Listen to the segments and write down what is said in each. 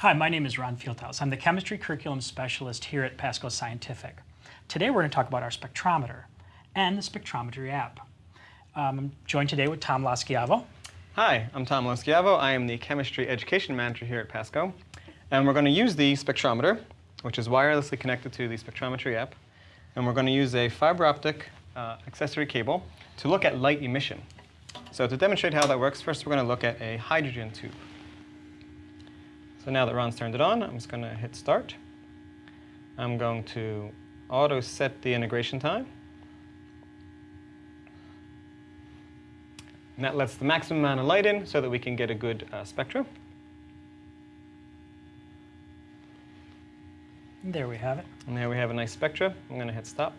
Hi, my name is Ron Fieldhouse. I'm the Chemistry Curriculum Specialist here at Pasco Scientific. Today we're going to talk about our spectrometer and the spectrometry app. Um, I'm joined today with Tom Loschiavo. Hi, I'm Tom Loschiavo. I am the Chemistry Education Manager here at Pasco. And we're going to use the spectrometer, which is wirelessly connected to the spectrometry app. And we're going to use a fiber optic uh, accessory cable to look at light emission. So to demonstrate how that works, first we're going to look at a hydrogen tube. So now that Ron's turned it on, I'm just going to hit start. I'm going to auto set the integration time. And that lets the maximum amount of light in so that we can get a good uh, spectrum. There we have it. And there we have a nice spectra. I'm going to hit stop.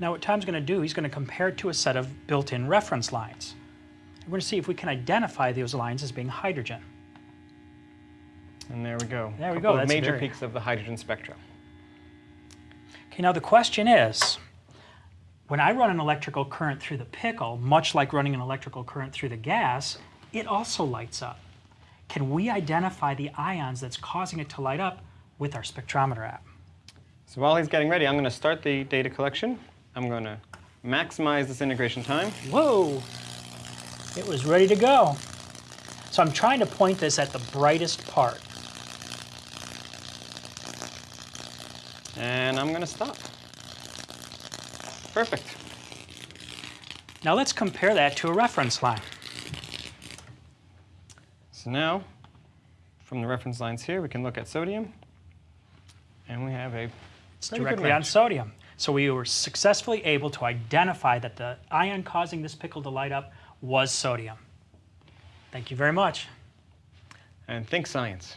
Now what Tom's going to do, he's going to compare it to a set of built-in reference lines. We're going to see if we can identify those lines as being hydrogen. And there we go. There we go. That's major very... peaks of the hydrogen spectrum. Okay, now the question is, when I run an electrical current through the pickle, much like running an electrical current through the gas, it also lights up. Can we identify the ions that's causing it to light up with our spectrometer app? So while he's getting ready, I'm going to start the data collection. I'm going to maximize this integration time. Whoa! It was ready to go. So I'm trying to point this at the brightest part. And I'm going to stop. Perfect. Now let's compare that to a reference line. So now, from the reference lines here, we can look at sodium. And we have a it's directly on sodium. So we were successfully able to identify that the ion causing this pickle to light up was sodium. Thank you very much. And think science.